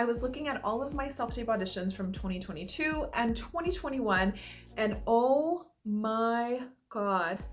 I was looking at all of my self-tape auditions from 2022 and 2021 and oh my god.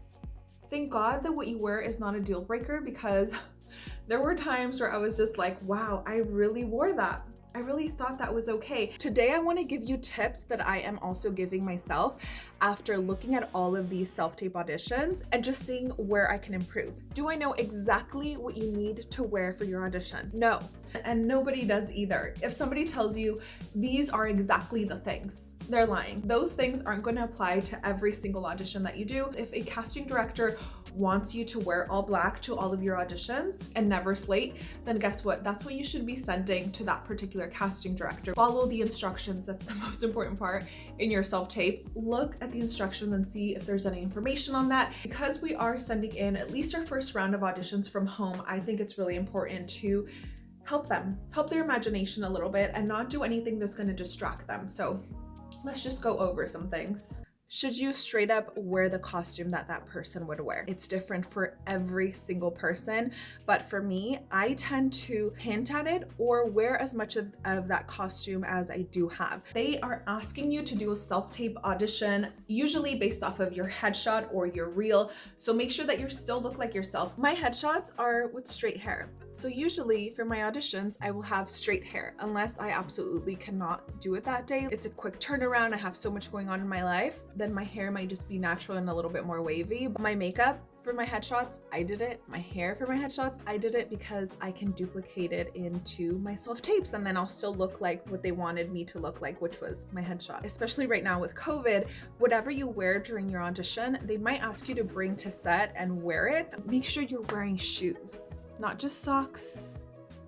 Thank God that what you wear is not a deal breaker because there were times where I was just like, wow, I really wore that. I really thought that was okay. Today, I wanna give you tips that I am also giving myself after looking at all of these self-tape auditions and just seeing where I can improve. Do I know exactly what you need to wear for your audition? No, and nobody does either. If somebody tells you these are exactly the things, they're lying. Those things aren't going to apply to every single audition that you do. If a casting director wants you to wear all black to all of your auditions and never slate, then guess what? That's what you should be sending to that particular casting director. Follow the instructions. That's the most important part in your self-tape. Look at the instructions and see if there's any information on that. Because we are sending in at least our first round of auditions from home, I think it's really important to help them, help their imagination a little bit and not do anything that's going to distract them. So let's just go over some things should you straight up wear the costume that that person would wear. It's different for every single person, but for me, I tend to hint at it or wear as much of, of that costume as I do have. They are asking you to do a self-tape audition, usually based off of your headshot or your reel, so make sure that you still look like yourself. My headshots are with straight hair. So usually for my auditions, I will have straight hair unless I absolutely cannot do it that day. It's a quick turnaround. I have so much going on in my life. Then my hair might just be natural and a little bit more wavy. But my makeup for my headshots, I did it. My hair for my headshots, I did it because I can duplicate it into my self-tapes and then I'll still look like what they wanted me to look like, which was my headshot. Especially right now with COVID, whatever you wear during your audition, they might ask you to bring to set and wear it. Make sure you're wearing shoes not just socks,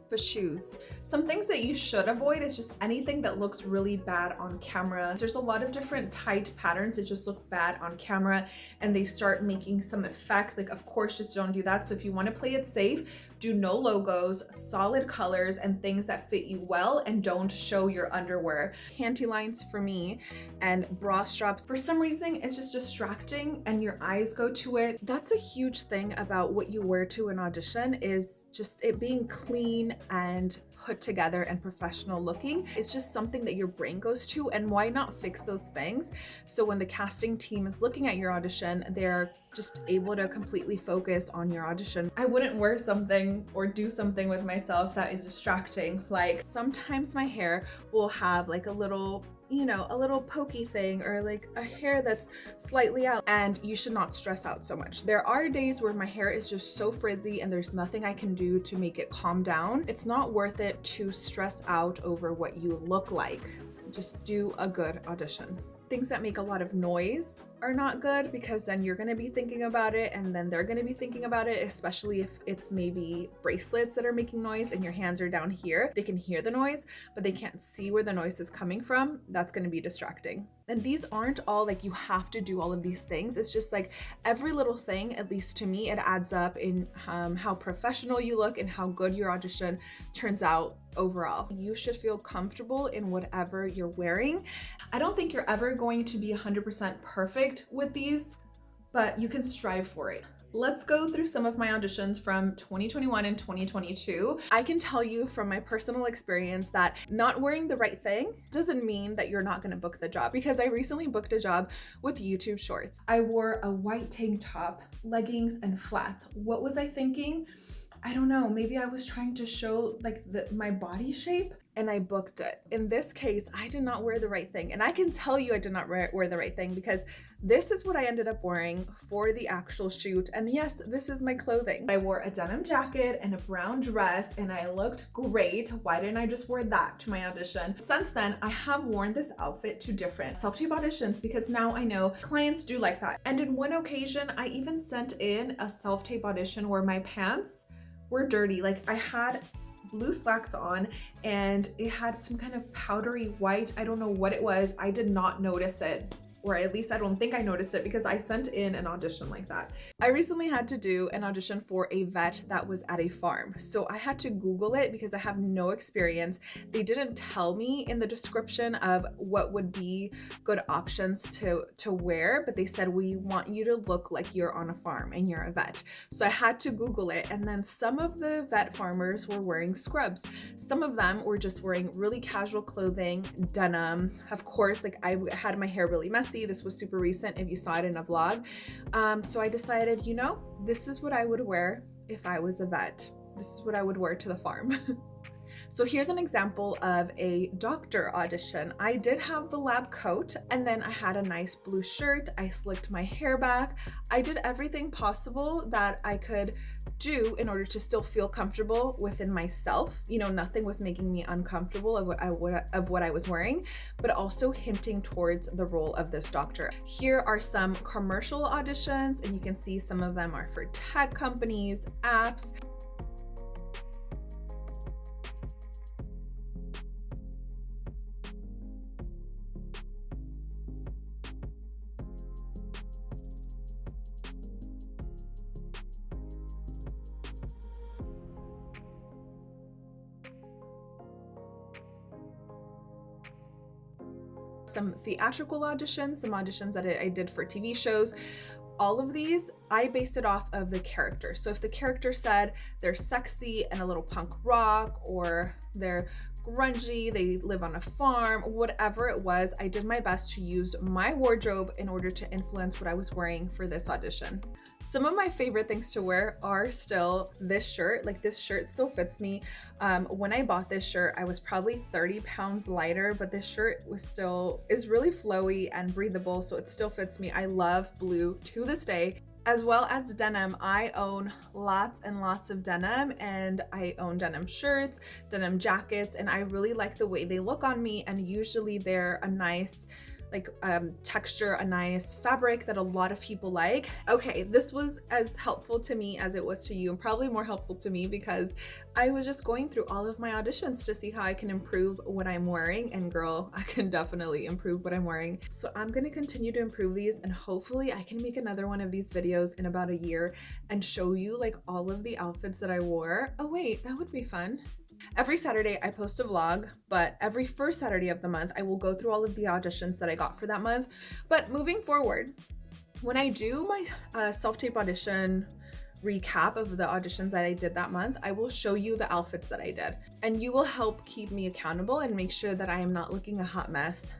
but shoes. Some things that you should avoid is just anything that looks really bad on camera. There's a lot of different tight patterns that just look bad on camera and they start making some effect. Like, of course, just don't do that. So if you want to play it safe, do no logos, solid colors, and things that fit you well and don't show your underwear. Panty lines for me and bra straps. For some reason, it's just distracting and your eyes go to it. That's a huge thing about what you wear to an audition is just it being clean and put together and professional looking. It's just something that your brain goes to and why not fix those things? So when the casting team is looking at your audition, they're just able to completely focus on your audition. I wouldn't wear something or do something with myself that is distracting. Like sometimes my hair will have like a little you know, a little pokey thing or like a hair that's slightly out and you should not stress out so much. There are days where my hair is just so frizzy and there's nothing I can do to make it calm down. It's not worth it to stress out over what you look like. Just do a good audition. Things that make a lot of noise are not good because then you're going to be thinking about it and then they're going to be thinking about it, especially if it's maybe bracelets that are making noise and your hands are down here. They can hear the noise, but they can't see where the noise is coming from. That's going to be distracting. And these aren't all like you have to do all of these things. It's just like every little thing, at least to me, it adds up in um, how professional you look and how good your audition turns out overall. You should feel comfortable in whatever you're wearing. I don't think you're ever going to be 100% perfect perfect with these, but you can strive for it. Let's go through some of my auditions from 2021 and 2022. I can tell you from my personal experience that not wearing the right thing doesn't mean that you're not going to book the job because I recently booked a job with YouTube Shorts. I wore a white tank top, leggings, and flats. What was I thinking? I don't know, maybe I was trying to show like the, my body shape and I booked it. In this case, I did not wear the right thing. And I can tell you I did not wear, wear the right thing because this is what I ended up wearing for the actual shoot. And yes, this is my clothing. I wore a denim jacket and a brown dress and I looked great. Why didn't I just wear that to my audition? Since then, I have worn this outfit to different self-tape auditions because now I know clients do like that. And in one occasion, I even sent in a self-tape audition where my pants were dirty. Like I had blue slacks on and it had some kind of powdery white. I don't know what it was. I did not notice it or at least I don't think I noticed it because I sent in an audition like that. I recently had to do an audition for a vet that was at a farm. So I had to Google it because I have no experience. They didn't tell me in the description of what would be good options to, to wear, but they said, we want you to look like you're on a farm and you're a vet. So I had to Google it. And then some of the vet farmers were wearing scrubs. Some of them were just wearing really casual clothing, denim. Of course, like I had my hair really messy this was super recent if you saw it in a vlog. Um, so I decided, you know, this is what I would wear if I was a vet. This is what I would wear to the farm. So here's an example of a doctor audition. I did have the lab coat and then I had a nice blue shirt. I slicked my hair back. I did everything possible that I could do in order to still feel comfortable within myself. You know, nothing was making me uncomfortable of what I, of what I was wearing, but also hinting towards the role of this doctor. Here are some commercial auditions and you can see some of them are for tech companies, apps, some theatrical auditions, some auditions that I did for TV shows. All of these, I based it off of the character. So if the character said they're sexy and a little punk rock or they're grungy, they live on a farm, whatever it was, I did my best to use my wardrobe in order to influence what I was wearing for this audition. Some of my favorite things to wear are still this shirt. Like this shirt still fits me. Um, when I bought this shirt, I was probably 30 pounds lighter, but this shirt was still, is really flowy and breathable. So it still fits me. I love blue to this day as well as denim. I own lots and lots of denim and I own denim shirts, denim jackets, and I really like the way they look on me and usually they're a nice like um, texture, a nice fabric that a lot of people like. Okay, this was as helpful to me as it was to you and probably more helpful to me because I was just going through all of my auditions to see how I can improve what I'm wearing and girl, I can definitely improve what I'm wearing. So I'm gonna continue to improve these and hopefully I can make another one of these videos in about a year and show you like all of the outfits that I wore. Oh wait, that would be fun. Every Saturday I post a vlog, but every first Saturday of the month I will go through all of the auditions that I got for that month. But moving forward, when I do my uh, self-tape audition recap of the auditions that I did that month, I will show you the outfits that I did. And you will help keep me accountable and make sure that I am not looking a hot mess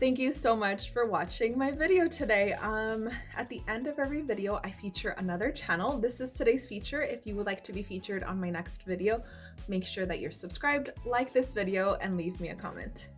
Thank you so much for watching my video today. Um, at the end of every video, I feature another channel. This is today's feature. If you would like to be featured on my next video, make sure that you're subscribed, like this video, and leave me a comment.